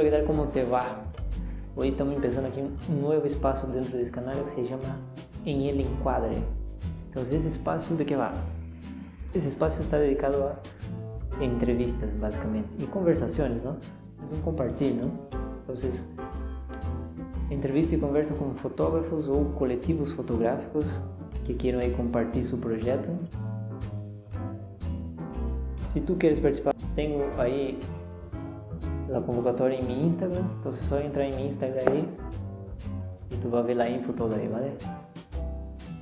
¿qué tal? ¿Cómo te va? Hoy estamos empezando aquí un nuevo espacio dentro de este canal que se llama En el Encuadre. Entonces, ese espacio de qué va? Ese espacio está dedicado a entrevistas, básicamente, y conversaciones, ¿no? Es un compartir, ¿no? Entonces, entrevisto y converso con fotógrafos o colectivos fotográficos que quieran ahí compartir su proyecto. Si tú quieres participar, tengo ahí la convocatoria en mi Instagram, entonces solo entrar en mi Instagram ahí y tú vas a ver la info toda ahí, ¿vale?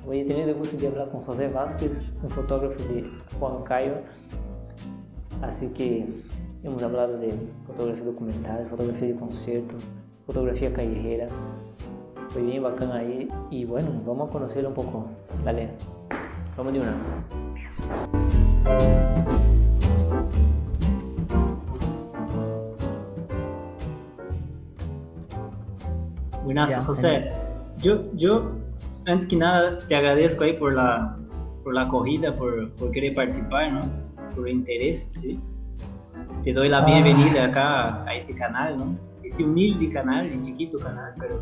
Hoy he tenido el gusto de hablar con José Vázquez, un fotógrafo de Juan Cayo, así que hemos hablado de fotografía documental, fotografía de concierto, fotografía callejera, foi bien bacana ahí y bueno, vamos a conocerlo un poco, dale, vamos de una. Buenas, José. Yo, yo, antes que nada, te agradezco ahí por la, por la acogida, por, por querer participar, ¿no? Por el interés, ¿sí? Te doy la ah. bienvenida acá a este canal, ¿no? Ese humilde canal, el chiquito canal, pero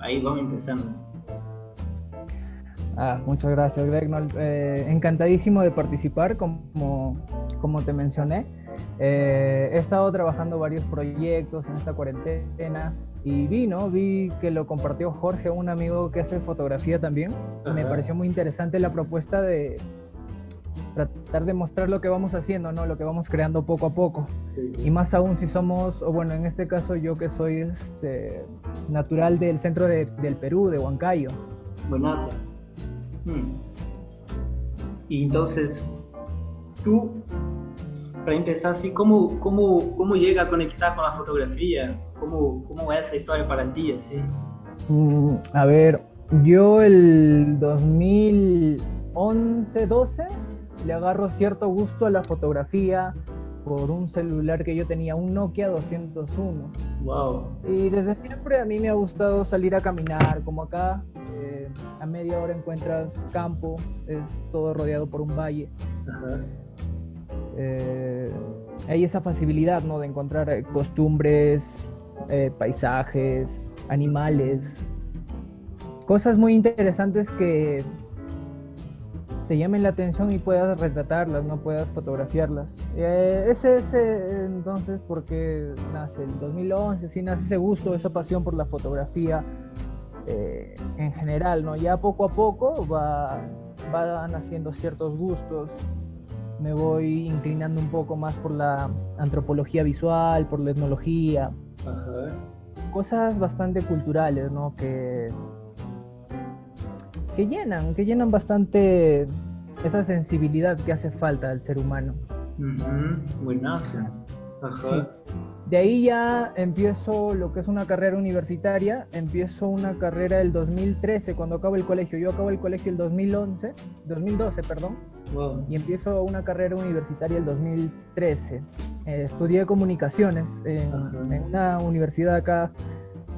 ahí vamos empezando. Ah, muchas gracias, Greg. Eh, encantadísimo de participar, como, como te mencioné. Eh, he estado trabajando varios proyectos en esta cuarentena y vi, ¿no? Vi que lo compartió Jorge, un amigo que hace fotografía también. Me pareció muy interesante la propuesta de tratar de mostrar lo que vamos haciendo, ¿no? Lo que vamos creando poco a poco. Y más aún si somos, o bueno, en este caso yo que soy este, natural del centro de, del Perú, de Huancayo. Buenazo. Hmm. Y entonces, tú, para empezar así, ¿cómo, cómo, cómo llega a conectar con la fotografía? ¿Cómo, cómo es esa historia para ti? Así? Mm, a ver, yo el 2011, 12 le agarro cierto gusto a la fotografía por un celular que yo tenía, un Nokia 201. Wow. Y desde siempre a mí me ha gustado salir a caminar, como acá, eh, a media hora encuentras campo, es todo rodeado por un valle. Eh, hay esa facilidad, ¿no? De encontrar eh, paisajes, animales, cosas muy interesantes que te llamen la atención y puedas retratarlas, no puedas fotografiarlas. Eh, ese es entonces porque nace el 2011, sí nace ese gusto, esa pasión por la fotografía eh, en general, ¿no? Ya poco a poco va, van naciendo ciertos gustos, me voy inclinando un poco más por la antropología visual, por la etnología, cosas bastante culturales, ¿no? Que que llenan, que llenan bastante esa sensibilidad que hace falta al ser humano. Buenazo. De ahí ya empiezo lo que es una carrera universitaria, empiezo una carrera el 2013 cuando acabo el colegio. Yo acabo el colegio el 2011, 2012, perdón, y empiezo una carrera universitaria el 2013. Eh, estudié comunicaciones en, una universidad acá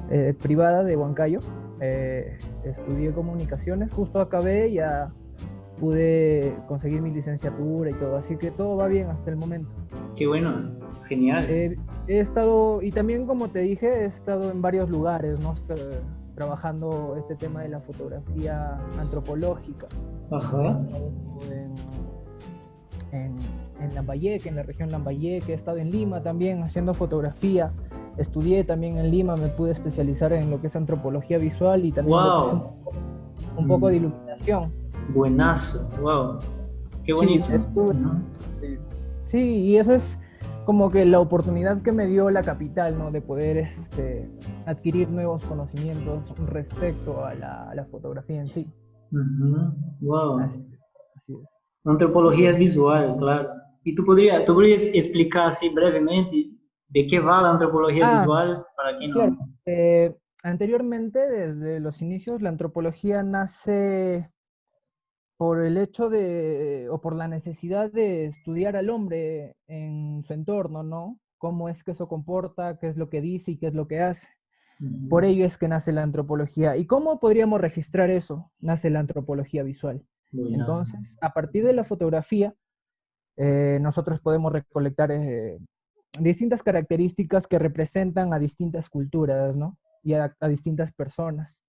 eh, privada de Huancayo. Eh, estudié comunicaciones, justo acabé, ya pude conseguir mi licenciatura y todo, así que todo va bien hasta el momento. Qué bueno, genial. he estado, y también como te dije, he estado en varios lugares, ¿no? trabajando este tema de la fotografía antropológica. Ajá. En, en, Lambayeque, en la región Lambayeque, he estado en Lima también haciendo fotografía estudié también en Lima, me pude especializar en lo que es antropología visual y también un, poco de mm. iluminación. Buenazo, wow. Qué bonito. Sí, y esa es como que la oportunidad que me dio la capital, ¿no? De poder este, adquirir nuevos conocimientos respecto a la, fotografía en sí. Wow. Así, es. Antropología visual, claro. ¿Y tú podrías, tú podrías explicar así brevemente ¿De qué va la antropología ah, visual para quien no? Eh, anteriormente, desde los inicios, la antropología nace por el hecho de, o por la necesidad de estudiar al hombre en su entorno, ¿no? Cómo es que se comporta, qué es lo que dice y qué es lo que hace. Por ello es que nace la antropología. ¿Y cómo podríamos registrar eso? Nace la antropología visual. Entonces, a partir de la fotografía, eh, nosotros podemos recolectar eh, distintas características que representan a distintas culturas, ¿no? Y a, distintas personas.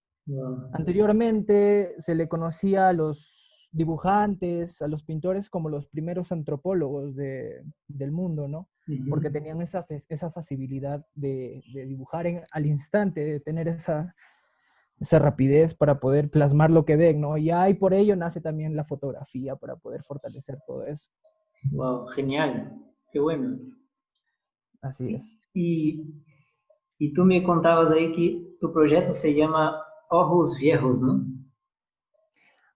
Anteriormente se le conocía a los dibujantes, a los pintores como los primeros antropólogos del mundo, ¿no? Porque tenían esa, esa facilidad de, dibujar al instante, de tener esa, esa rapidez para poder plasmar lo que ven, ¿no? Y ahí por ello nace también la fotografía, para poder fortalecer todo eso. Wow, genial, qué bueno. Así es. Y, y tú me contabas ahí que tu proyecto se llama Ojos Viejos, ¿no?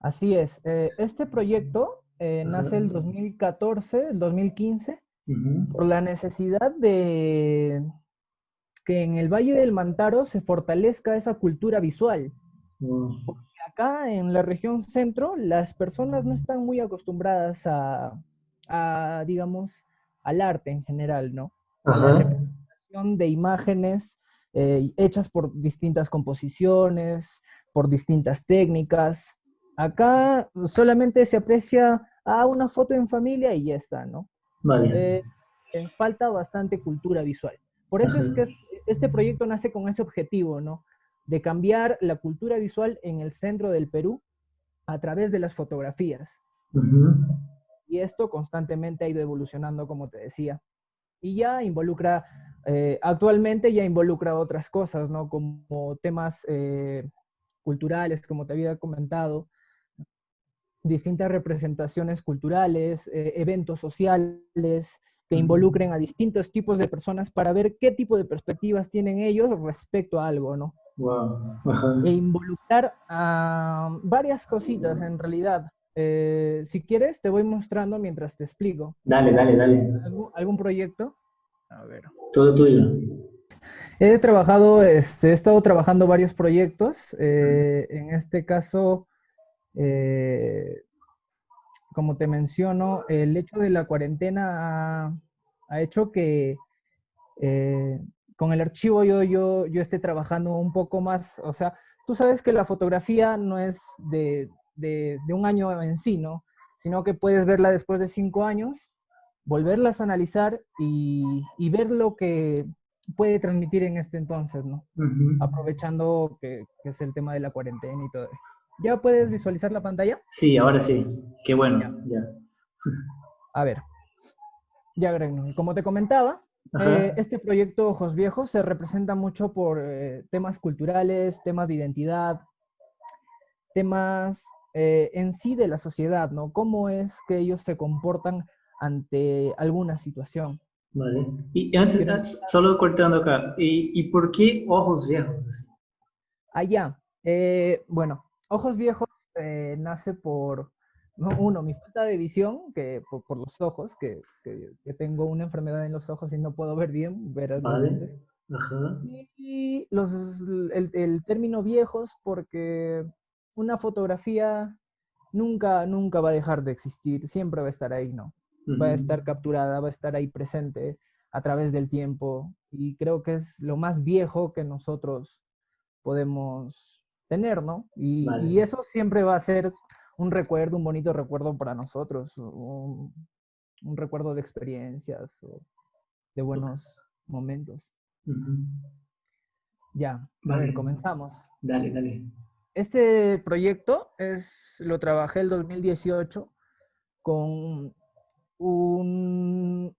Así es. Eh, este proyecto eh, nace el 2014, el 2015, por la necesidad de que en el Valle del Mantaro se fortalezca esa cultura visual. Porque acá en la región centro las personas no están muy acostumbradas a, digamos, al arte en general, ¿no? A la representación de imágenes eh, hechas por distintas composiciones, por distintas técnicas. Acá solamente se aprecia a una foto en familia y ya está, ¿no? Vale. Eh, falta bastante cultura visual. Por eso es que este proyecto nace con ese objetivo, ¿no? De cambiar la cultura visual en el centro del Perú a través de las fotografías. Y esto constantemente ha ido evolucionando, como te decía. Y ya involucra, eh, actualmente ya involucra otras cosas, ¿no? Como temas eh, culturales, como te había comentado, distintas representaciones culturales, eh, eventos sociales, que involucren a distintos tipos de personas para ver qué tipo de perspectivas tienen ellos respecto a algo, ¿no? Wow. E involucrar a varias cositas en realidad. Eh, si quieres, te voy mostrando mientras te explico. Dale, dale, dale. ¿Algún, proyecto? A ver. Todo tuyo. He trabajado, este, he estado trabajando varios proyectos. Eh, en este caso, eh, como te menciono, el hecho de la cuarentena ha, hecho que eh, con el archivo yo, yo, yo esté trabajando un poco más, o sea, tú sabes que la fotografía no es de, un año en sí, ¿no? Sino que puedes verla después de cinco años, volverlas a analizar y, ver lo que puede transmitir en este entonces, ¿no? Aprovechando que, que, es el tema de la cuarentena y todo. ¿Ya puedes visualizar la pantalla? Sí, ahora sí. Qué bueno. Ya. A ver. Ya, como te comentaba, eh, este proyecto Ojos Viejos se representa mucho por eh, temas culturales, temas de identidad, temas eh, en sí de la sociedad, ¿no? Cómo es que ellos se comportan ante alguna situación. Vale. Y antes, solo cortando acá, ¿y, ¿y, por qué ojos viejos? Allá. bueno, Ojos viejos eh, nace por, uno, mi falta de visión, que por, los ojos, que, tengo una enfermedad en los ojos y no puedo ver bien, ver vale. Y los, el, término viejos porque una fotografía nunca, nunca va a dejar de existir, siempre va a estar ahí, ¿no? Va a estar capturada, va a estar ahí presente a través del tiempo y creo que es lo más viejo que nosotros podemos tener, ¿no? Y, eso siempre va a ser un recuerdo, un bonito recuerdo para nosotros, un, recuerdo de experiencias o de buenos momentos. Ya, a ver, comenzamos. Dale, dale. Este proyecto es, lo trabajé el 2018 con un,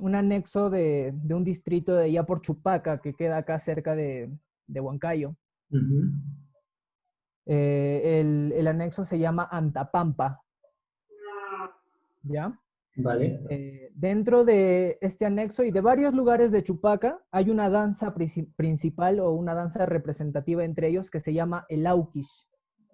un anexo de, un distrito de allá por Chupaca, que queda acá cerca de, de Huancayo. Eh, el, anexo se llama Antapampa. ¿Ya? Vale. Eh, dentro de este anexo y de varios lugares de Chupaca hay una danza principal o una danza representativa entre ellos que se llama el Aukish.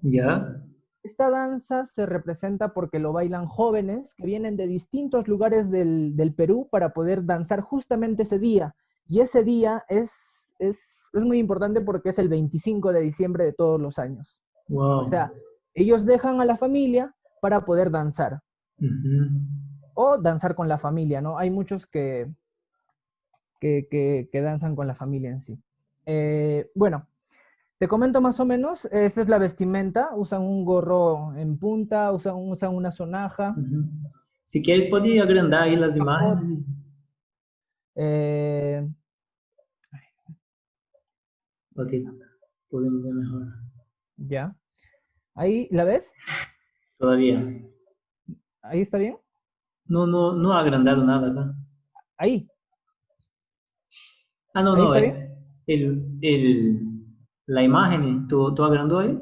¿Ya? Esta danza se representa porque lo bailan jóvenes que vienen de distintos lugares del, del Perú para poder danzar justamente ese día. Y ese día es es, muy importante porque es el 25 de diciembre de todos los años. O sea, ellos dejan a la familia para poder danzar. O danzar con la familia, ¿no? Hay muchos que, que, danzan con la familia en sí. Eh, bueno, te comento más o menos, esta es la vestimenta, usan un gorro en punta, usan, usan una sonaja. Si quieres, puedes agrandar ahí las imágenes. Eh, Ok, podemos ver mejor. ya. Ahí, ¿la ves? Todavía. ¿Ahí está bien? No, no, no ha agrandado nada acá. Ahí. Ah, no, ¿Ahí no. está eh, El, el, la imagen, ¿tú, tú agrandó ahí?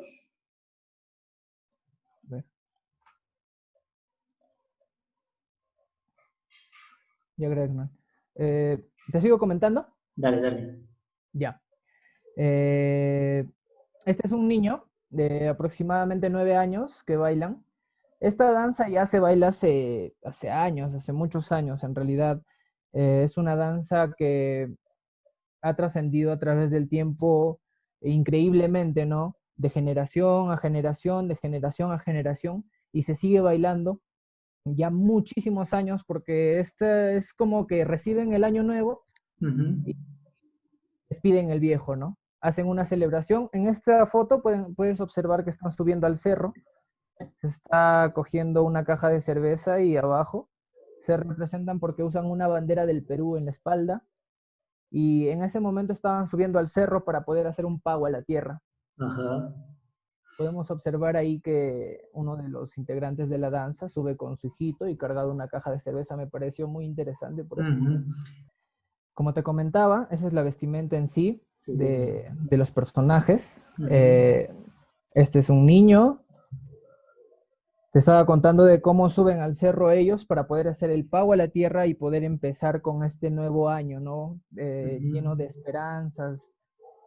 Ya creo que no. Eh, ¿Te sigo comentando? Dale, dale. Ya. Eh, este es un niño de aproximadamente nueve años que bailan. Esta danza ya se baila hace, hace años, hace muchos años en realidad. Eh, es una danza que ha trascendido a través del tiempo increíblemente, ¿no? De generación a generación, de generación a generación, y se sigue bailando ya muchísimos años porque este es como que reciben el año nuevo Ujú. despiden el viejo, ¿no? Hacen una celebración. En esta foto pueden, puedes observar que están subiendo al cerro. Se está cogiendo una caja de cerveza y abajo se representan porque usan una bandera del Perú en la espalda. Y en ese momento estaban subiendo al cerro para poder hacer un pago a la tierra. Ajá. Podemos observar ahí que uno de los integrantes de la danza sube con su hijito y cargado una caja de cerveza. Me pareció muy interesante por eso. Como te comentaba, esa es la vestimenta en sí. Sí, sí, sí. de, los personajes. Eh, este es un niño. Te estaba contando de cómo suben al cerro ellos para poder hacer el pago a la tierra y poder empezar con este nuevo año, ¿no? Eh. Lleno de esperanzas,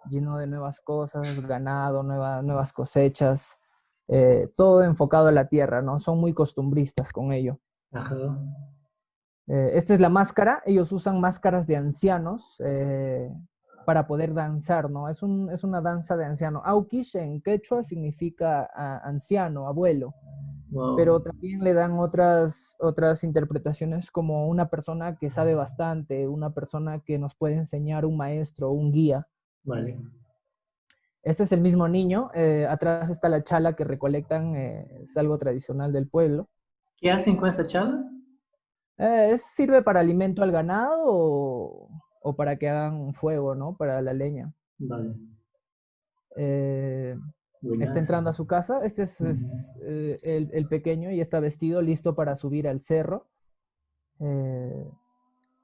lleno de nuevas cosas, ganado, nueva- nuevas cosechas, eh, todo enfocado a la tierra, ¿no? Son muy costumbristas con ello. Ajá. Eh, esta es la máscara. Ellos usan máscaras de ancianos eh, para poder danzar, ¿no? Es, un- es una danza de anciano. Aukish en quechua significa anciano, abuelo, Wow. pero también le dan otras, otras interpretaciones como una persona que sabe bastante, una persona que nos puede enseñar, un maestro, un guía. Vale. Este es el mismo niño. eh, atrás está la chala que recolectan, eh, es algo tradicional del pueblo. ¿Qué hacen con esa charla? Eh, es- sirve para alimento al ganado o, o para que hagan fuego, ¿no? Para la leña. Vale. Eh, está entrando a su casa. Este es, eh, el, el pequeño y está vestido, listo para subir al cerro. Eh,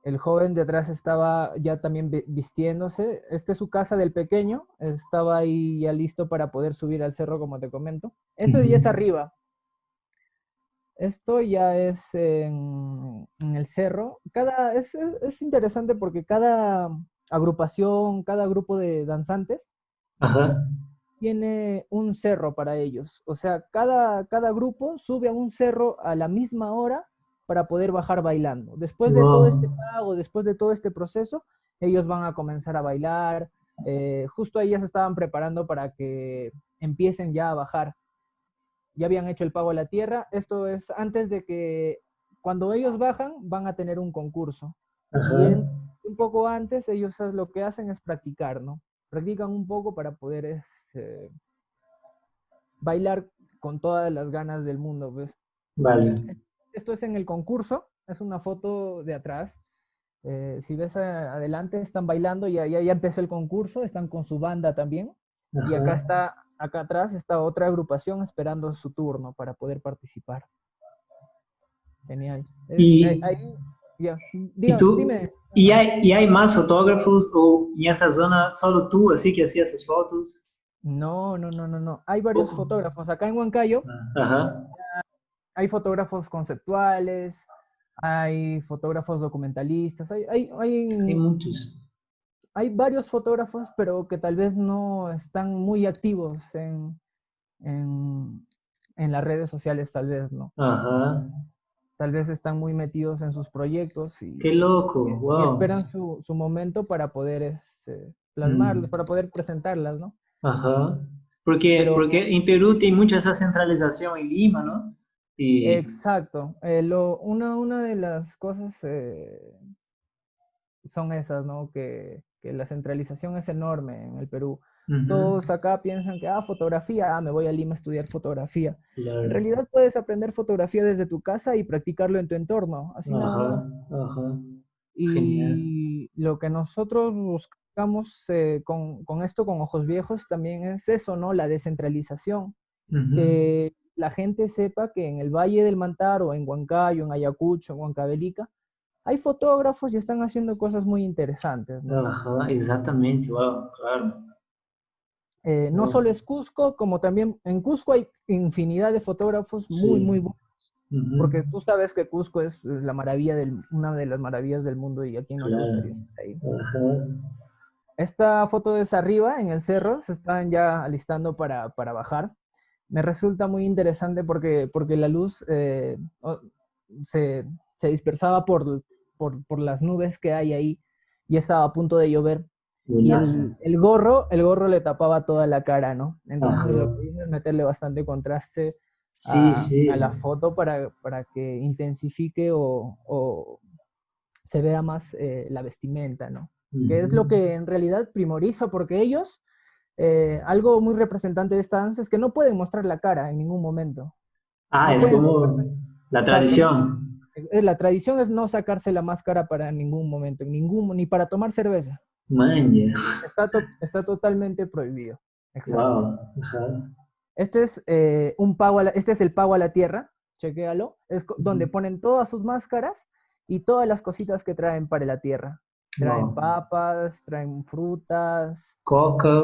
el joven de atrás estaba ya también vi- vistiéndose. Esta es su casa del pequeño. Estaba ahí ya listo para poder subir al cerro, como te comento. Esto ya es arriba. Esto ya es en, en el cerro. Cada, es, es- es interesante porque cada agrupación, cada grupo de danzantes Ajá. tiene un cerro para ellos. O sea, cada, cada grupo sube a un cerro a la misma hora para poder bajar bailando. Después de todo este pago, después de todo este proceso, ellos van a comenzar a bailar. Eh, justo ahí ya se estaban preparando para que empiecen ya a bajar. Ya habían hecho el pago a la tierra. Esto es antes de que cuando ellos bajan van a tener un concurso. Y Ajá. en- un poco antes ellos lo que hacen es practicar, ¿no? Practican un poco para poder este, bailar con todas las ganas del mundo, pues. Vale. Esto es en el concurso, es una foto de atrás. Eh, si ves a- adelante, están bailando, ya, ya, ya empezó el concurso, están con su banda también. Y acá Ajá. está, acá atrás está otra agrupación esperando su turno para poder participar. Genial. Es- Y- ahí- ahí- ya, diga- tú? dime. ¿Y hay, ¿Y hay más fotógrafos o en esa zona solo tú así que hacías esas fotos? No, no, no, no, no. Hay varios Oh. fotógrafos. Acá en Huancayo Ajá. hay fotógrafos conceptuales, hay fotógrafos documentalistas, hay, hay, hay, Hay muchos. Hay varios fotógrafos, pero que tal vez no están muy activos en, en, en las redes sociales, tal vez, ¿no? Ajá. Tal vez están muy metidos en sus proyectos y, Qué loco. y- y Wow. esperan su, su momento para poder este, plasmarlas, Mm. para poder presentarlas, ¿no? Ajá. Porque, Pero- porque en Perú tiene mucha esa centralización en Lima, ¿no? Y, Exacto. Eh, lo, una, una de las cosas eh, son esas, ¿no? Que, que la centralización es enorme en el Perú. Todos acá piensan que, ah, fotografía, ah, me voy a Lima a estudiar fotografía. claro. En realidad puedes aprender fotografía desde tu casa y practicarlo en tu entorno, así nada más. ajá. Y lo que nosotros buscamos eh, con, con, esto, con Ojos Viejos, también es eso, ¿no? La descentralización. Que la gente sepa que en el Valle del Mantaro, en Huancayo, en Ayacucho, en Huancavelica, hay fotógrafos y están haciendo cosas muy interesantes. ¿no? Ajá, exactamente, wow, claro. Eh, no solo es Cusco, como también en Cusco hay infinidad de fotógrafos muy, muy buenos. Porque tú sabes que Cusco es la maravilla del, una de las maravillas del mundo y aquí no le gustaría estar ahí. Esta foto es arriba, en el cerro, se están ya alistando para, para bajar. Me resulta muy interesante porque, porque la luz eh, se, se, dispersaba por, por, por las nubes que hay ahí y estaba a punto de llover. Y el, gorro, el gorro le tapaba toda la cara, ¿no? Entonces lo que hice es meterle bastante contraste a, la foto para, para que intensifique o, o, se vea más eh, la vestimenta, ¿no? Que es lo que en realidad primoriza, porque ellos, eh, algo muy representante de esta danza es que no pueden mostrar la cara en ningún momento. Ah, es como la tradición. La tradición es no sacarse la máscara para ningún momento, en ningún, ni para tomar cerveza. Está, está totalmente prohibido. Exacto. Este es eh, un pago este es el pago a la tierra, chequéalo. Es donde ponen todas sus máscaras y todas las cositas que traen para la tierra. Traen papas, traen frutas. Coca.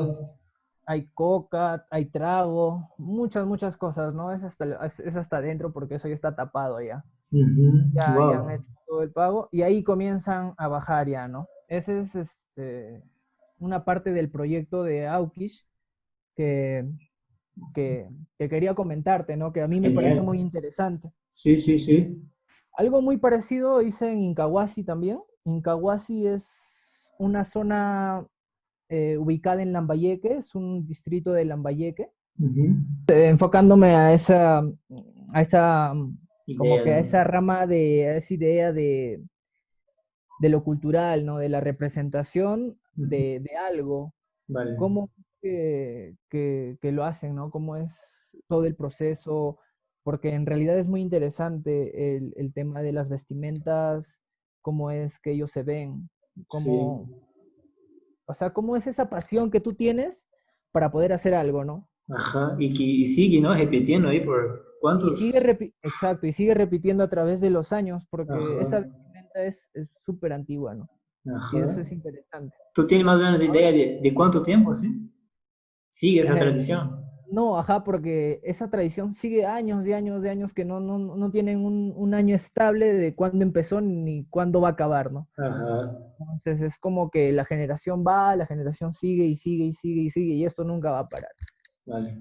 Hay coca, hay trago, muchas, muchas cosas, ¿no? Es hasta, es, hasta adentro porque eso ya está tapado ya. Ya, ya han hecho todo el pago y ahí comienzan a bajar ya, ¿no? Ese es este, una parte del proyecto de Aukish que, que, quería comentarte, ¿no? Que a mí me parece muy interesante. Sí, sí, sí. Algo muy parecido hice en Incahuasi también. Incahuasi es una zona eh, ubicada en Lambayeque, es un distrito de Lambayeque. Eh, enfocándome a esa, a esa, como que a esa rama de, esa idea de, de lo cultural, ¿no? De la representación de, algo. Vale. Cómo que, lo hacen, ¿no? Cómo es todo el proceso, porque en realidad es muy interesante el, tema de las vestimentas, cómo es que ellos se ven, cómo, o sea, cómo es esa pasión que tú tienes para poder hacer algo, ¿no? Ajá, y que sigue, ¿no? Repitiendo ahí por cuántos... sigue Exacto, y sigue repitiendo a través de los años, porque esa es súper antigua, ¿no? Y eso es interesante. ¿Tú tienes más o menos idea de, cuánto tiempo, sí? Sigue esa tradición. No, ajá, porque esa tradición sigue años y años y años que no, no, no tienen un, un, año estable de cuándo empezó ni cuándo va a acabar, ¿no? Ajá. Entonces es como que la generación va, la generación sigue y sigue y sigue y sigue y esto nunca va a parar. Vale.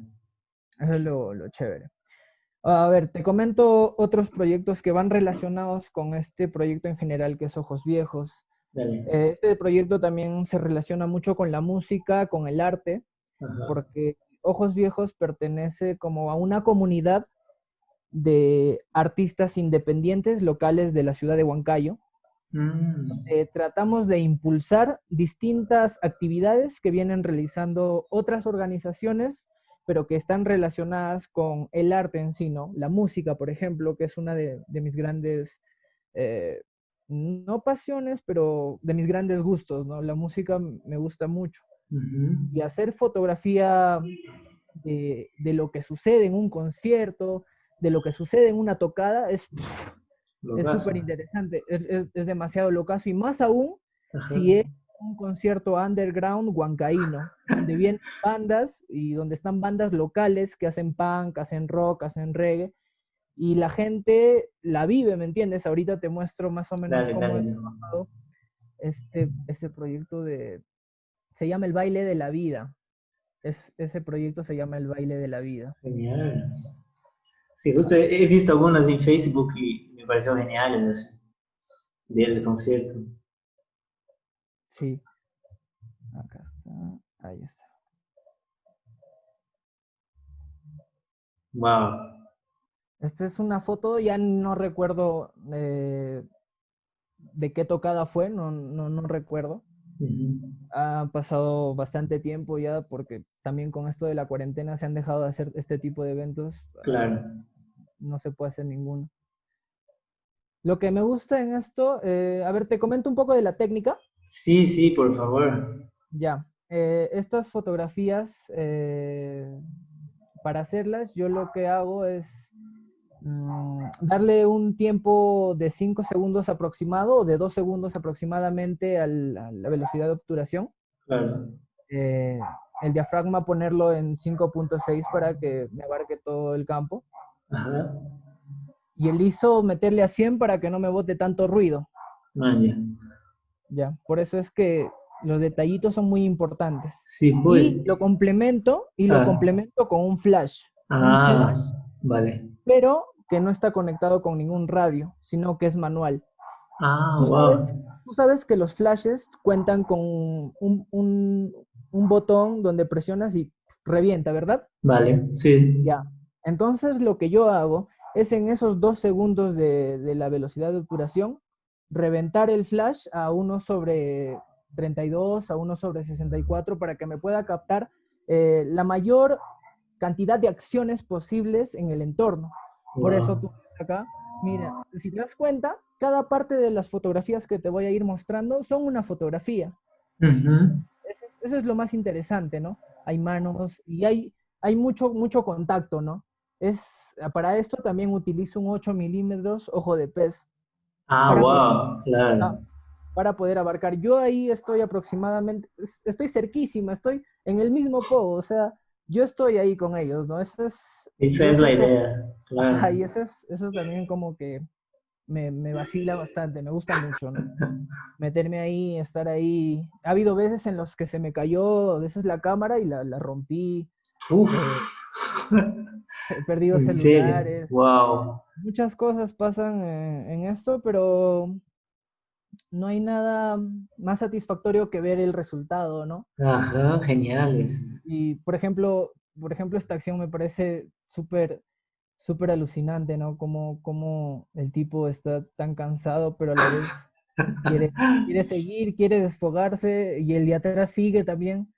Eso es lo, lo chévere. A ver, te comento otros proyectos que van relacionados con este proyecto en general que es Ojos Viejos. Eh, este proyecto también se relaciona mucho con la música, con el arte, porque Ojos Viejos pertenece como a una comunidad de artistas independientes locales de la ciudad de Huancayo. Mm. tratamos de impulsar distintas actividades que vienen realizando otras organizaciones pero que están relacionadas con el arte en sí, ¿no? La música, por ejemplo, que es una de, mis grandes, eh, no pasiones, pero de mis grandes gustos, ¿no? La música me gusta mucho. Y hacer fotografía de, lo que sucede en un concierto, de lo que sucede en una tocada, es súper interesante, es, es, demasiado locazo, y más aún si es un concierto underground huancaíno, donde vienen bandas y donde están bandas locales que hacen punk, hacen rock, hacen reggae, y la gente la vive, ¿me entiendes? Ahorita te muestro más o menos cómo he trabajado este, ese proyecto de... Se llama El Baile de la Vida. Es, ese proyecto se llama El Baile de la Vida. Genial. Sí, justo he visto algunas en Facebook y me pareció geniales del concierto. Sí. Acá está. Ahí está. Wow. Esta es una foto, ya no recuerdo eh, de qué tocada fue, no, no, no recuerdo. Ha pasado bastante tiempo ya porque también con esto de la cuarentena se han dejado de hacer este tipo de eventos. Claro. No se puede hacer ninguno. Lo que me gusta en esto, eh, a ver, te comento un poco de la técnica. Sí, sí, por favor. Ya. Eh, estas fotografías, eh, para hacerlas, yo lo que hago es mm, darle un tiempo de 5 segundos aproximado o de 2 segundos aproximadamente al- a la velocidad de obturación. Claro. Eh, el diafragma ponerlo en 5.6 para que me abarque todo el campo. Ajá. Y el ISO meterle a 100 para que no me bote tanto ruido. Ya. Ya, por eso es que los detallitos son muy importantes. Sí, pues. Y lo complemento y lo Ah. complemento con un flash, Ah, flash. vale. pero que no está conectado con ningún radio, sino que es manual. Ah, Tú wow. sabes, tú sabes que los flashes cuentan con un, un- un botón donde presionas y revienta, ¿verdad? Vale, sí. Ya. Entonces lo que yo hago es en esos dos segundos de, de la velocidad de obturación, reventar el flash a 1 sobre 32, a 1 sobre 64, para que me pueda captar eh, la mayor cantidad de acciones posibles en el entorno. Por eso tú acá, mira, si te das cuenta, cada parte de las fotografías que te voy a ir mostrando son una fotografía. Ujú. Eso es, eso es lo más interesante, ¿no? Hay manos y hay, hay mucho, mucho contacto, ¿no? Es, para esto también utilizo un 8 milímetros ojo de pez Ah, Para wow, claro. Ah, para poder abarcar. Yo ahí estoy aproximadamente, es- estoy cerquísima, estoy en el mismo pogo, o sea, yo estoy ahí con ellos, ¿no? Eso es, Esa es la idea, claro. Ajá, y eso es, eso es también como que me, me vacila bastante, me gusta mucho, ¿no? Meterme ahí, estar ahí. Ha habido veces en los que se me cayó a veces la cámara y la, la rompí, Uf. he perdido celulares. Wow. Muchas cosas pasan eh, en esto, pero no hay nada más satisfactorio que ver el resultado, ¿no? Ajá, geniales. Y, por ejemplo, por ejemplo, esta acción me parece súper, súper alucinante, ¿no? Como, como el tipo está tan cansado, pero a la vez quiere, quiere seguir, quiere desfogarse, y el de atrás sigue también.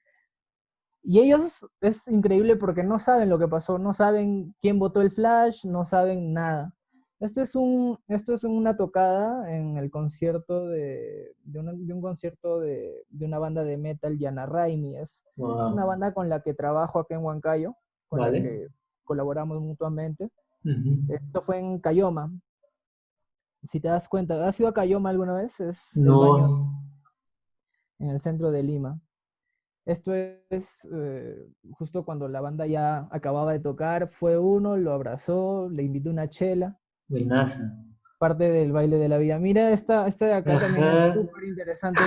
Y ellos es increíble porque no saben lo que pasó, no saben quién votó el flash, no saben nada. Esto es, un, esto es una tocada en el concierto de, de, una- de un concierto de, de una banda de metal, Yana Raimi. Es, es una banda con la que trabajo acá en Huancayo, con Vale. la que colaboramos mutuamente. Esto fue en Cayoma. Si te das cuenta, ¿has ido a Cayoma alguna vez? Es el baño No. en el centro de Lima. Esto es eh, justo cuando la banda ya acababa de tocar, fue uno, lo abrazó, le invitó una chela, Buenaza. parte del baile de la vida. Mira, esta, esta de acá también es súper interesante.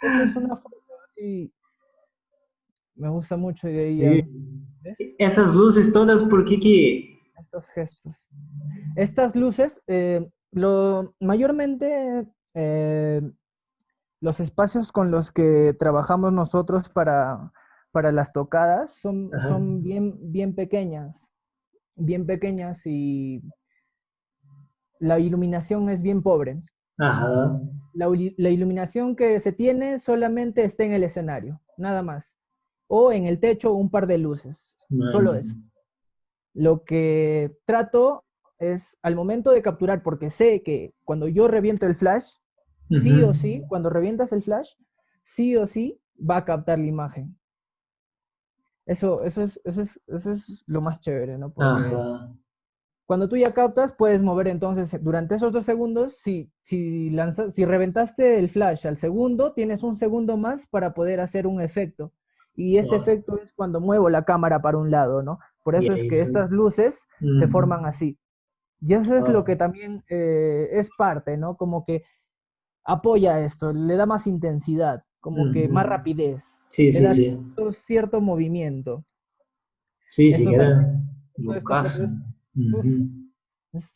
Esta es una foto así, me gusta mucho y de ahí Sí. ¿ves? Esas luces todas, ¿por qué que? estos gestos. Estas luces, eh, lo, mayormente eh, los espacios con los que trabajamos nosotros para, para las tocadas son, Ajá. son bien, bien pequeñas, bien pequeñas y la iluminación es bien pobre. Ajá. La, la iluminación que se tiene solamente está en el escenario, nada más. O en el techo un par de luces, solo eso. Lo que trato es al momento de capturar, porque sé que cuando yo reviento el flash, sí Ujú. o sí, cuando revientas el flash, sí o sí va a captar la imagen. Eso, eso, es, eso, es, eso es lo más chévere, ¿no? Porque cuando tú ya captas, puedes mover entonces durante esos dos segundos, si, si, lanzas, si reventaste el flash al segundo, tienes un segundo más para poder hacer un efecto. Y ese Wow. efecto es cuando muevo la cámara para un lado, ¿no? Por eso es que estas luces se forman así. Y eso es lo que también eh, es parte, ¿no? Como que apoya esto, le da más intensidad, como que más rapidez, Sí, le sí, da sí. cierto, cierto movimiento. Sí, sí, Esto esto- esto locazo. es-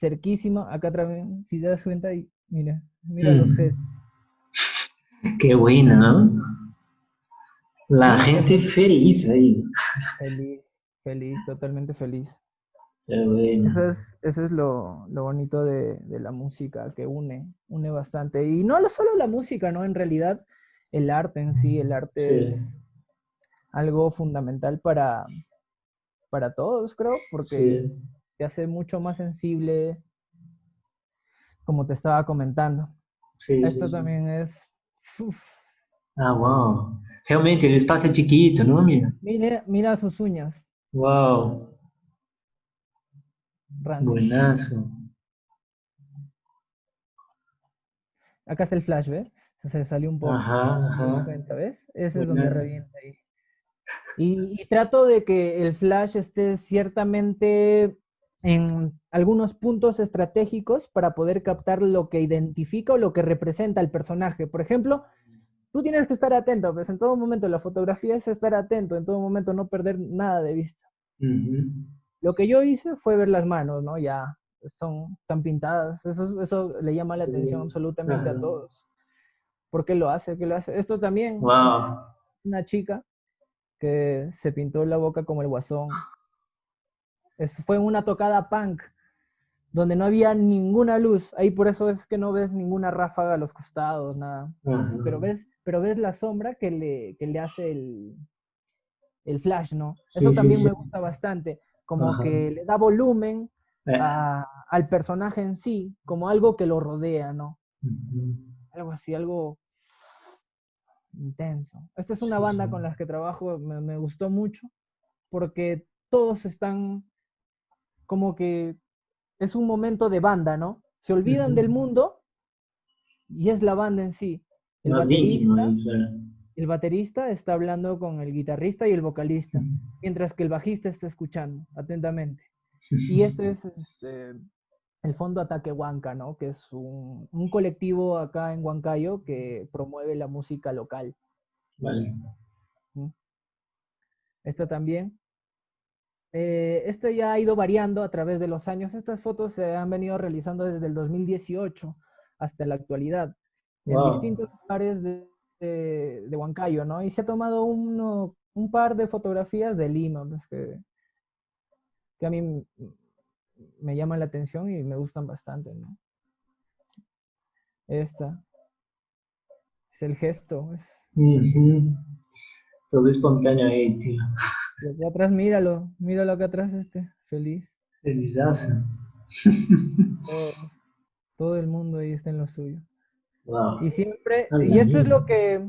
cerquísima, acá también, si te das cuenta, y mira, mira los Mm. gestos. Qué buena, ¿no? La Sí, gente feliz ahí. Feliz, feliz, totalmente feliz. Bueno. Eso es, eso es lo, lo bonito de, de la música, que une, une bastante. Y no lo- solo la música, ¿no? En realidad, el arte en sí, el arte Sí. es algo fundamental para, para todos, creo, porque Sí. te hace mucho más sensible, como te estaba comentando. Sí, Esto también es uf, Ah, wow. Realmente, el espacio es chiquito, ¿no? Mira. mira, mira sus uñas, Wow. Buenazo. Acá está el flash, ¿ves? Se salió un poco. Ajá, ¿Te das ajá. cuenta, ves? Ese es donde revienta ahí. Y, y trato de que el flash esté ciertamente en algunos puntos estratégicos para poder captar lo que identifica o lo que representa el personaje. Por ejemplo, tú tienes que estar atento, pues en todo momento la fotografía es estar atento, en todo momento no perder nada de vista. Ujú. Lo que yo hice fue ver las manos, ¿no? Ya son tan pintadas. Eso, eso le llama la Sí, atención absolutamente ajá. a todos. ¿Por qué lo hace? ¿Qué lo hace? Esto también es Wow. una chica que se pintó la boca como el guasón. Es- fue una tocada punk donde no había ninguna luz. Ahí por eso es que no ves ninguna ráfaga a los costados, nada. Ajá. Pero ves, pero ves la sombra que le, que le hace el, el flash, ¿no? Sí, Eso también sí. me gusta bastante. Como Ajá. que le da volumen Eh, a- al personaje en sí, como algo que lo rodea, ¿no? Algo así, algo intenso. Esta es una Sí, banda sí. con la que trabajo, me, me gustó mucho, porque todos están como que es un momento de banda, ¿no? Se olvidan del mundo y es la banda en sí. El Más baterista. El baterista está hablando con el guitarrista y el vocalista, Ujú. mientras que el bajista está escuchando atentamente. Y este es este, el Fondo Ataque Huanca, ¿no? Que es un, un colectivo acá en Huancayo que promueve la música local. Vale. Esta también. Eh, esto ya ha ido variando a través de los años. Estas fotos se han venido realizando desde el 2018 hasta la actualidad, en distintos lugares de, de, de Huancayo, ¿no? Y se ha tomado uno, un par de fotografías de Lima, pues, que, que a mí me llaman la atención y me gustan bastante, ¿no? Esta. Es el gesto. Es, Ujú. Todo espontáneo ahí, tío. atrás, míralo, míralo acá atrás, este, feliz. Felizazo. Todos, todo el mundo ahí está en lo suyo. Wow. Y siempre, y esto es lo que,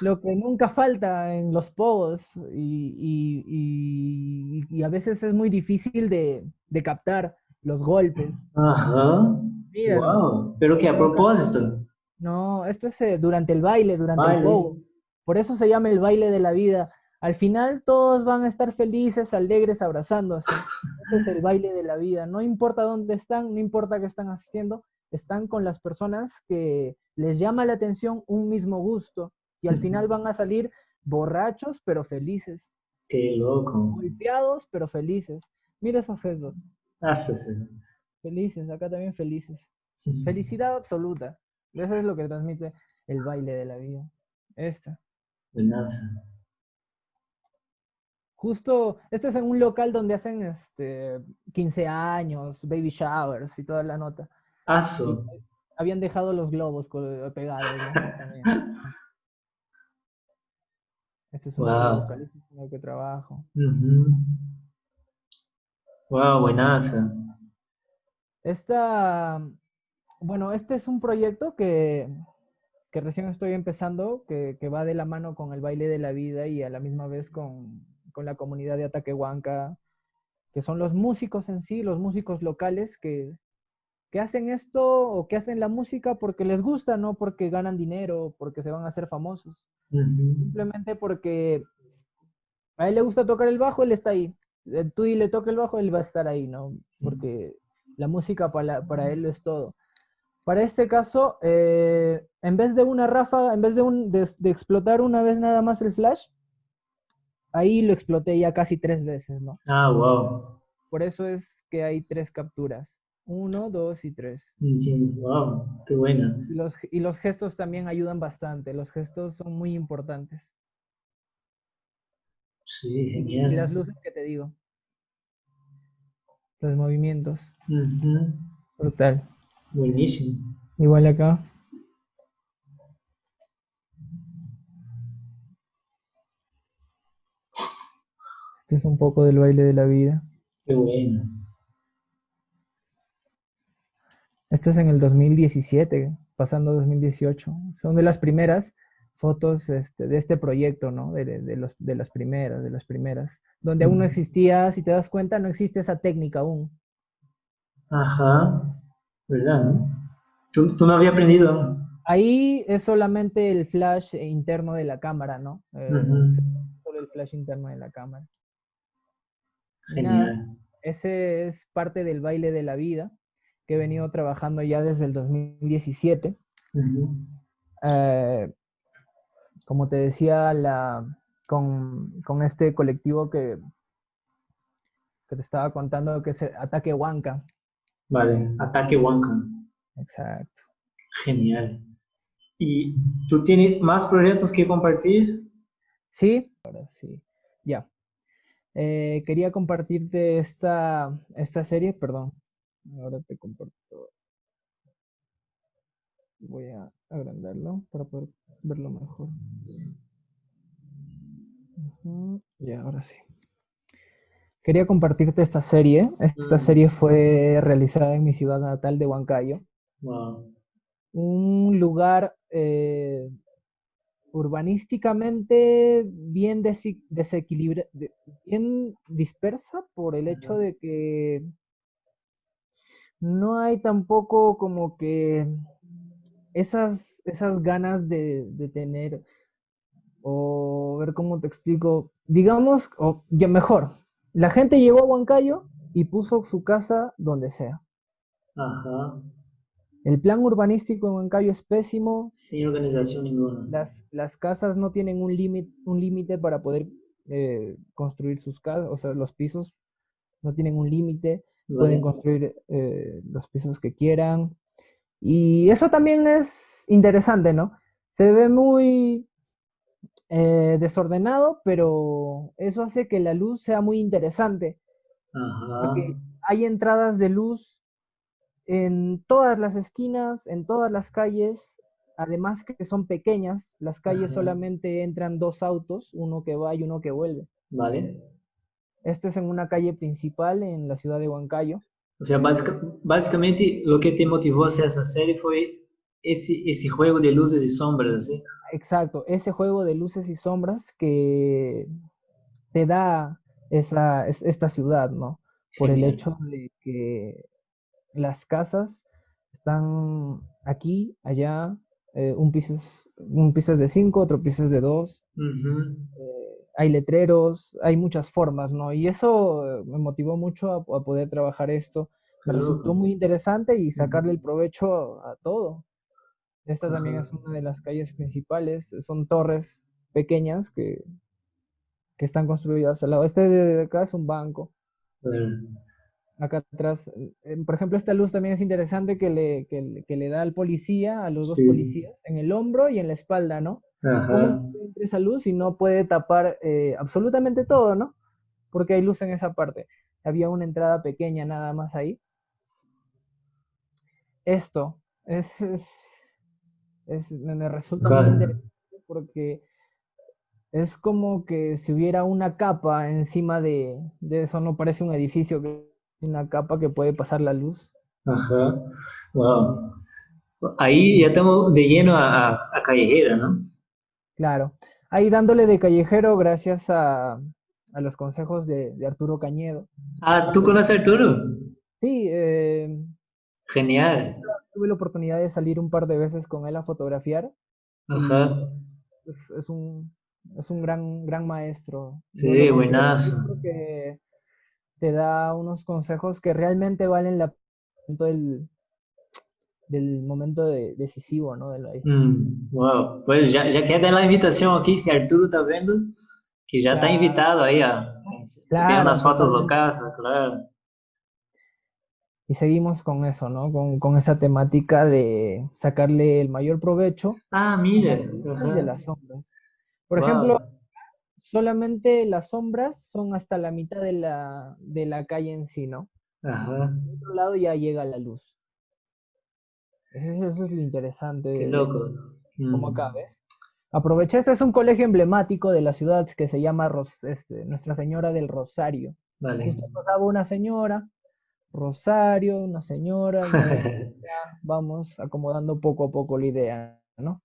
lo que nunca falta en los posts y, y- y- y a veces es muy difícil de, de captar los golpes. Ajá. Míralo. Wow. Pero que a propósito. No, esto es eh, durante el baile, durante el pogo. Por eso se llama el baile de la vida. Al final todos van a estar felices, alegres, abrazándose. Ese es el baile de la vida. No importa dónde están, no importa qué están haciendo, están con las personas que les llama la atención un mismo gusto. Y al final van a salir borrachos, pero felices. Qué loco. Golpeados, pero felices. Mira esos gestos. Hácese. Felices, acá también felices. Felicidad absoluta. Eso es lo que transmite el baile de la vida. Esta. Justo, este es en un local donde hacen este 15 años, baby showers y toda la nota. Aso. Habían dejado los globos co- pegados, ¿no? Este es un Wow. local en el que trabajo. Wow, buenazo. Esta, bueno, este es un proyecto que, que recién estoy empezando, que, que va de la mano con el baile de la vida y a la misma vez con, con la comunidad de Ataquehuanca, que son los músicos en sí, los músicos locales que, que hacen esto o que hacen la música porque les gusta, no porque ganan dinero, porque se van a hacer famosos. Simplemente porque a él le gusta tocar el bajo, él está ahí. Eh, Tú y le toca el bajo, él va a estar ahí, ¿no? Porque la música para, para él lo es todo. Para este caso, eh, en vez de una ráfaga, en vez de, un, de, de explotar una vez nada más el flash, ahí lo exploté ya casi tres veces, ¿no? Ah, wow. Por eso es que hay tres capturas. Uno, dos y tres. Wow, qué buena. Y los, y los gestos también ayudan bastante. Los gestos son muy importantes. Sí, Y, y genial. las luces que te digo. Los movimientos. Brutal. Buenísimo. Igual acá. Este es un poco del baile de la vida. Qué bueno. Esto es en el 2017. pasando 2018. Son de las primeras fotos este, de este proyecto, ¿no? De, los, de las primeras, de las primeras. Donde aún no existía, si te das cuenta, no existe esa técnica aún. Ajá, ¿verdad? ¿Tú, tú no habías aprendido? Ahí es solamente el flash interno de la cámara, ¿no? Eh, solo el flash interno de la cámara. Genial. ese es parte del baile de la vida que he venido trabajando ya desde el 2017. Eh, como te decía, la, con, este colectivo que, que, te estaba contando, que es Ataque Huanca. Vale, Ataque Huanca. Exacto. Genial. ¿Y tú tienes más proyectos que compartir? Sí, ahora sí. Ya. Eh, quería compartirte esta, esta serie, perdón. Ahora te comparto. Voy a agrandarlo para poder verlo mejor. Y ahora sí. Quería compartirte esta serie. Esta mm. serie fue realizada en mi ciudad natal de Huancayo. Un lugar eh, urbanísticamente bien desequilibrado, bien dispersa por el hecho de que no hay tampoco como que esas, esas ganas de, tener, o ver cómo te explico, digamos, o ya mejor, la gente llegó a Huancayo y puso su casa donde sea. Ajá. El plan urbanístico en Huancayo es pésimo. Sin organización ninguna. Las, las casas no tienen un límite un límite para poder eh, construir sus casas, o sea, los pisos no tienen un límite, pueden construir eh, los pisos que quieran. Y eso también es interesante, ¿no? Se ve muy eh, desordenado, pero eso hace que la luz sea muy interesante. Ajá. Porque hay entradas de luz en todas las esquinas, en todas las calles, además que son pequeñas, las calles solamente entran dos autos, uno que va y uno que vuelve. Vale. Este es en una calle principal en la ciudad de Huancayo. O sea, básicamente lo que te motivó a hacer esa serie fue ese, ese juego de luces y sombras, ¿sí? Exacto, ese juego de luces y sombras que te da esa, esta ciudad, ¿no? Por el hecho de que las casas están aquí, allá, eh, un, piso es, un piso es de cinco, otro piso es de dos. Eh, hay letreros, hay muchas formas, ¿no? Y eso eh, me motivó mucho a, poder trabajar esto. Me resultó muy interesante y sacarle el provecho a, todo. Esta también es una de las calles principales, son torres pequeñas que, que están construidas al lado. Este de acá es un banco acá atrás. Eh, por ejemplo, esta luz también es interesante que le, que, le da al policía, a los dos policías, en el hombro y en la espalda, ¿no? ¿Cómo entra esa luz y no puede tapar eh, absolutamente todo, ¿no? Porque hay luz en esa parte. Había una entrada pequeña nada más ahí. Esto es, es, me resulta muy interesante porque es como que si hubiera una capa encima de, de eso, no parece un edificio que una capa que puede pasar la luz. Ajá, wow. Ahí ya estamos de lleno a, a, callejera, ¿no? Claro, ahí dándole de callejero gracias a, a los consejos de, de, Arturo Cañedo. Ah, ¿tú conoces a Arturo? Sí. Eh, Genial. Tuve la oportunidad de salir un par de veces con él a fotografiar. Ajá. Es, un, es un gran, gran maestro. Sí, buenazo. Que te da unos consejos que realmente valen la del, del momento decisivo, ¿no? Mm, wow, pues ya, ya queda la invitación aquí, si Arturo está viendo, que ya está invitado ahí a, claro, unas fotos locales, claro. Y seguimos con eso, ¿no? Con, con, esa temática de sacarle el mayor provecho. Ah, mire. De las sombras. Por ejemplo, solamente las sombras son hasta la mitad de la, de la calle en sí, ¿no? Ajá. Por otro lado ya llega la luz. Eso, es lo interesante. Qué loco. como acá. ¿ves? Aproveché, este es un colegio emblemático de la ciudad que se llama este, Nuestra Señora del Rosario. Vale. pasaba una señora Rosario, una señora, vamos acomodando poco a poco la idea, ¿no?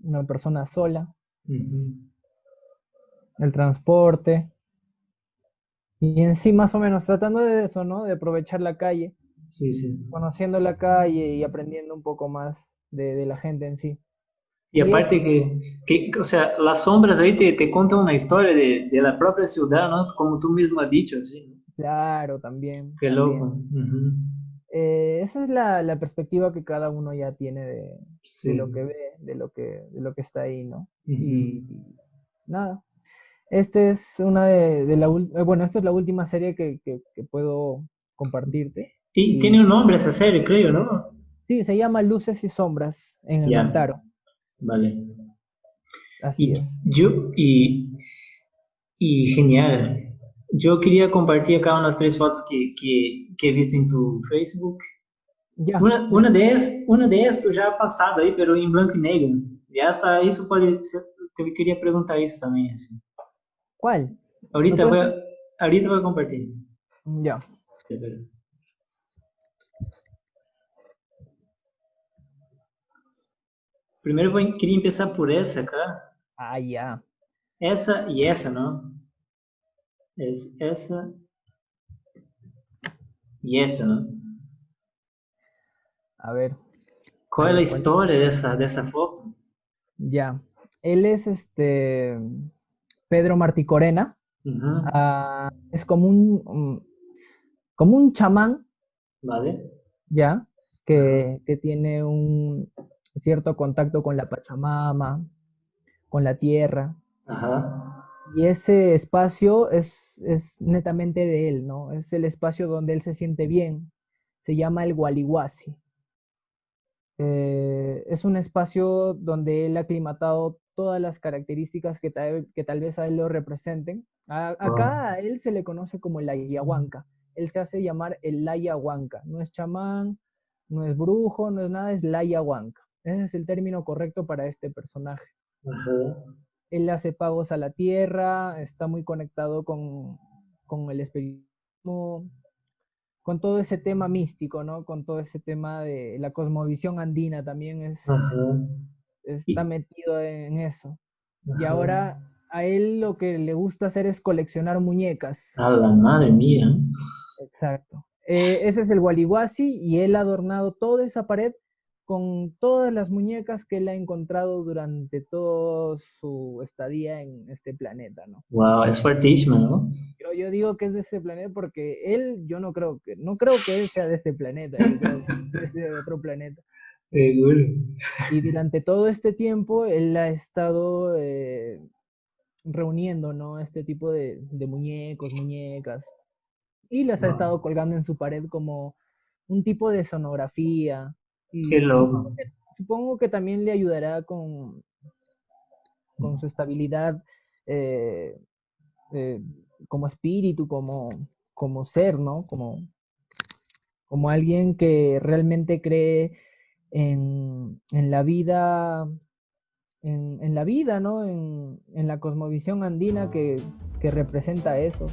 Una persona sola, el transporte, y en sí más o menos tratando de eso, ¿no? De aprovechar la calle, sí, sí. conociendo la calle y aprendiendo un poco más de, la gente en sí. Y aparte que, que, o sea, las sombras ahí te, te cuentan una historia de, de, la propia ciudad, ¿no? Como tú mismo has dicho, sí. Claro, también. Qué loco. Eh, esa es la, la, perspectiva que cada uno ya tiene de, de, lo que ve, de lo que, de lo que está ahí, ¿no? Y nada. Este es una de, de la bueno, esta es la última serie que, que, puedo compartirte. Y, tiene un nombre esa serie, creo, ¿no? Sí, se llama Luces y Sombras en el Mantaro. Vale. Así es. Yo, y, y genial. Yo quería compartir acá unas tres fotos que, que, que he visto en tu Facebook. Ya. Una, una, de ellas, una de ellas tú ya has pasado ahí, pero en blanco y negro. Y hasta eso puede ser, te quería preguntar eso también. Así. ¿Cuál? Ahorita, voy a, ahorita voy a compartir. Ya. Primero voy, quería empezar por esa acá. Ah, ya. Esa y esa, ¿no? Es esa y esa, ¿no? A ver. ¿Cuál es la historia de esa, de esa foto? Ya. Él es este Pedro Martí Corena. Ah, es como un, como un chamán. Vale. Ya, que, tiene un cierto contacto con la Pachamama, con la tierra. Y ese espacio es, es, netamente de él, ¿no? Es el espacio donde él se siente bien. Se llama el Gualihuasi. Eh, es un espacio donde él ha aclimatado todas las características que tal, que tal vez a él lo representen. acá a él se le conoce como el ayahuanca. Él se hace llamar el ayahuanca. No es chamán, no es brujo, no es nada, es la ayahuanca. Ese es el término correcto para este personaje. Él hace pagos a la tierra, está muy conectado con, con el espiritismo, con todo ese tema místico, ¿no? Con todo ese tema de la cosmovisión andina también es, está metido en eso. Y ahora a él lo que le gusta hacer es coleccionar muñecas. A la madre mía. Exacto. Eh, ese es el Waliwasi y él ha adornado toda esa pared con todas las muñecas que él ha encontrado durante toda su estadía en este planeta, ¿no? Wow, es fuertísimo, ¿no? Yo, yo digo que es de este planeta porque él, yo no creo que, no creo que él sea de este planeta, es de otro planeta. Y durante todo este tiempo él ha estado eh, reuniendo, ¿no? Este tipo de, muñecos, muñecas. Y las ha estado colgando en su pared como un tipo de sonografía. Y Qué loco. Supongo que, también le ayudará con, con su estabilidad eh, eh, como espíritu, como, como ser, ¿no? Como, como alguien que realmente cree en, la vida, en, la vida, ¿no? En, la cosmovisión andina que, representa eso.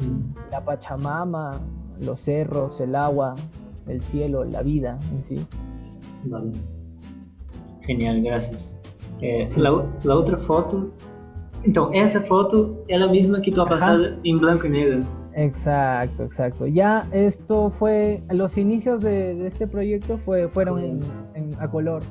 Mm. La Pachamama, los cerros, el agua, el cielo, la vida en sí. Vale. Genial, gracias. Eh, la, otra foto, entonces esa foto es la misma que tú has pasado en blanco y negro. Exacto, exacto. Ya esto fue, los inicios de, este proyecto fue, fueron en, a color.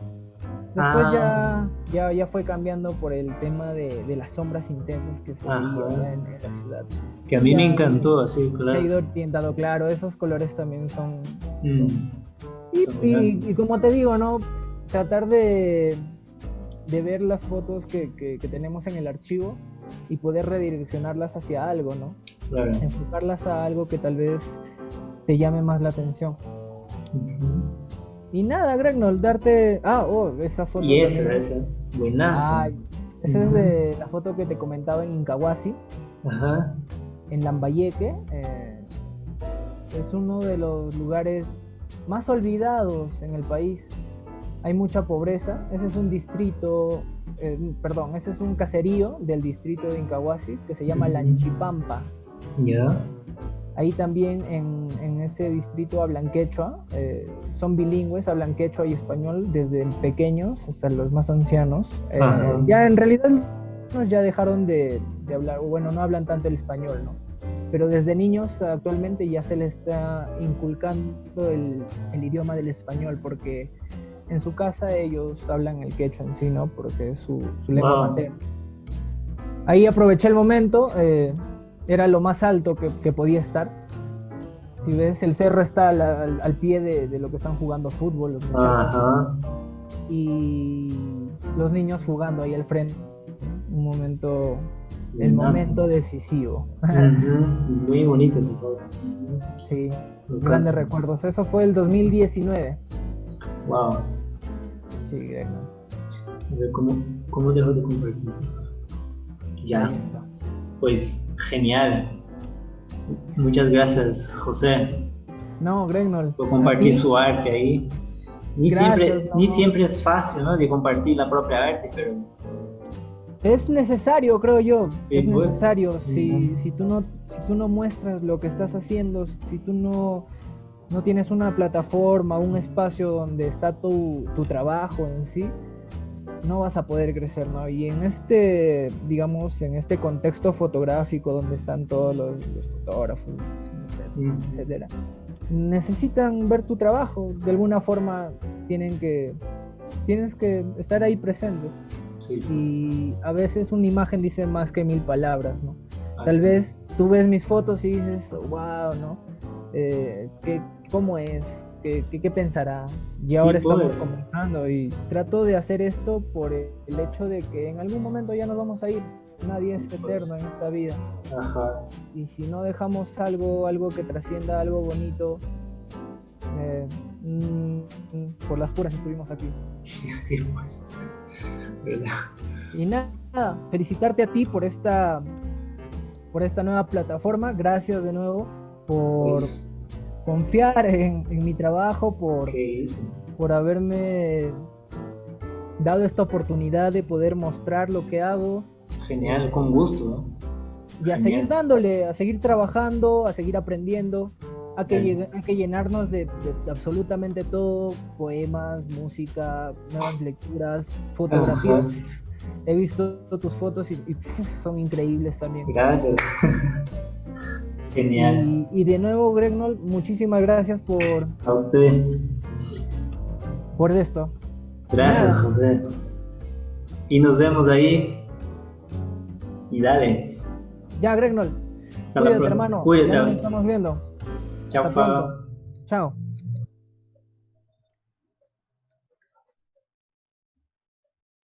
Después ya, ah. ya, ya fue cambiando por el tema de, las sombras intensas que se veían en, la ciudad. Que a mí me encantó, así, claro. Ha ido orientado, claro, esos colores también son... Mm. Y, como te digo, ¿no? Tratar de, de ver las fotos que, que, que tenemos en el archivo y poder redireccionarlas hacia algo, ¿no? enfocarlas a algo que tal vez te llame más la atención. Y nada, Gregnold, darte. Ah, oh, esa foto. Y esa, esa. Buenazo. esa es de la foto que te comentaba en Incahuasi. Ajá. En Lambayeque. Eh, es uno de los lugares más olvidados en el país. Hay mucha pobreza. Ese es un distrito. Eh, perdón, ese es un caserío del distrito de Incahuasi que se llama Lanchipampa. Ya. Ahí también en, en ese distrito hablan quechua, eh, son bilingües, hablan quechua y español desde pequeños hasta los más ancianos. Eh, ya en realidad ya dejaron de, de hablar, bueno, no hablan tanto el español, ¿no? Pero desde niños actualmente ya se les está inculcando el, el idioma del español porque en su casa ellos hablan el quechua en sí, ¿no? Porque es su, su lengua Wow. materna. Ahí aproveché el momento, eh, era lo más alto que, que podía estar. Si ves, el cerro está al, al- al pie de, de lo que están jugando fútbol los muchachos. Ajá. Y los niños jugando ahí al frente. Un momento, el momento decisivo. Ujú, Muy bonito ese foto. sí, Me grandes recuerdos. Eso fue el 2019. Wow. Sí, Greg, ¿no? A ver, ¿cómo, cómo dejo de compartir? Ya. Pues genial. Muchas gracias, José, No, Gregnol. por compartir su arte ahí. Ni, Gracias, siempre, no. ni siempre es fácil, ¿no? De compartir la propia arte, pero Es necesario, creo yo. Sí, es pues. necesario. Si, si, tú no, si tú no muestras lo que estás haciendo, si tú no, no tienes una plataforma, un espacio donde está tu, tu trabajo en sí, no vas a poder crecer, ¿no? Y en este, digamos, en este contexto fotográfico donde están todos los, los fotógrafos, Mm. etcétera, necesitan ver tu trabajo. De alguna forma tienen que, tienes que estar ahí presente sí. pues, y a veces una imagen dice más que mil palabras, ¿no? Tal vez tú ves mis fotos y dices, wow, ¿no? Eh, ¿qué, ¿Cómo es? ¿Qué, qué, qué pensará? Y Sí, ahora estamos pues. conversando y trato de hacer esto por el hecho de que en algún momento ya nos vamos a ir. Nadie Sí, es pues. eterno en esta vida. Ajá. Y si no dejamos algo, algo que trascienda, algo bonito, eh, mm, por las puras estuvimos aquí. Sí, pues. ¿Verdad? Y nada, felicitarte a ti por esta, por esta nueva plataforma. Gracias de nuevo por Pues, confiar en, en mi trabajo, por, por haberme dado esta oportunidad de poder mostrar lo que hago Genial, con gusto, ¿no? y a seguir dándole, a seguir trabajando, a seguir aprendiendo, a que, llenarnos de, de absolutamente todo, poemas, música, nuevas lecturas, fotografías. Ajá. He visto tus fotos y, son increíbles también. Gracias. Genial. Y, y de nuevo, Gregnol, muchísimas gracias por, A usted. por esto. Gracias, Nada. José. Y nos vemos ahí. Y dale. Ya, Gregnol, Hasta la cuídate, próxima. hermano. Cuídate. Ya nos estamos viendo. Chao. Chao.